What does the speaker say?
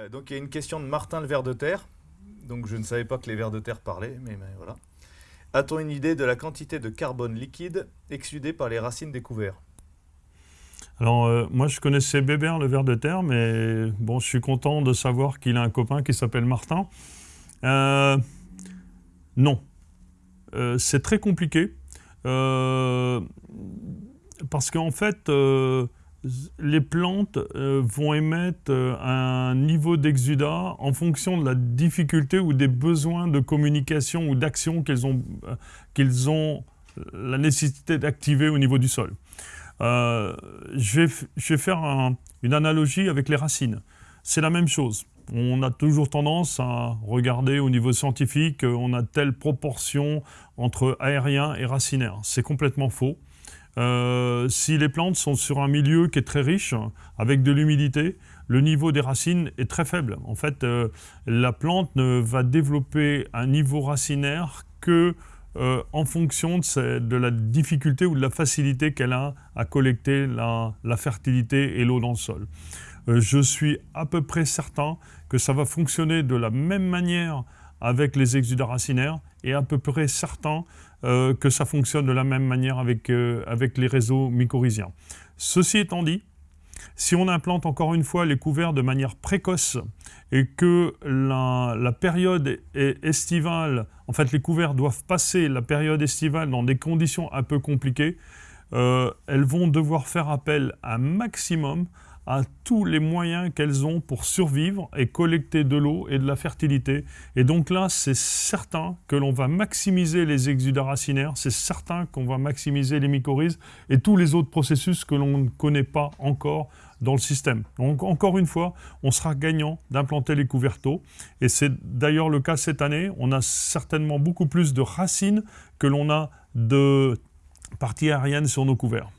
Euh, donc il y a une question de Martin le ver de terre. Donc je ne savais pas que les vers de terre parlaient, mais, voilà. A-t-on une idée de la quantité de carbone liquide exsudée par les racines des couverts Alors euh, moi je connaissais Bébert le ver de terre, mais bon je suis content de savoir qu'il a un copain qui s'appelle Martin. Euh, non, c'est très compliqué. Parce qu'en fait, les plantes euh, vont émettre euh, un niveau d'exudat en fonction de la difficulté ou des besoins de communication ou d'action qu'elles ont, euh, ont la nécessité d'activer au niveau du sol. Je, vais, je vais faire un- une analogie avec les racines. C'est la même chose. On a toujours tendance à regarder au niveau scientifique, on a telle proportion entre aérien et racinaire. C'est complètement faux. Euh, si les plantes sont sur un milieu qui est très riche, avec de l'humidité, le niveau des racines est très faible. En fait, euh, la plante ne va développer un niveau racinaire que euh, en fonction de, la difficulté ou de la facilité qu'elle a à collecter la, fertilité et l'eau dans le sol. Je suis à peu près certain que ça va fonctionner de la même manière avec les exudats racinaires et à peu près certain euh, que ça fonctionne de la même manière avec, euh, avec les réseaux mycorhiziens. Ceci étant dit, si on implante encore une fois les couverts de manière précoce et que la, la période est estivale, en fait les couverts doivent passer la période estivale dans des conditions un peu compliquées, euh, elles vont devoir faire appel un maximum à tous les moyens qu'elles ont pour survivre et collecter de l'eau et de la fertilité. Et donc là, c'est certain que l'on va maximiser les exudats racinaires, c'est certain qu'on va maximiser les mycorhizes et tous les autres processus que l'on ne connaît pas encore dans le système. Donc encore une fois, on sera gagnant d'implanter les couverteaux. Et c'est d'ailleurs le cas cette année. On a certainement beaucoup plus de racines que l'on a de parties aériennes sur nos couverts.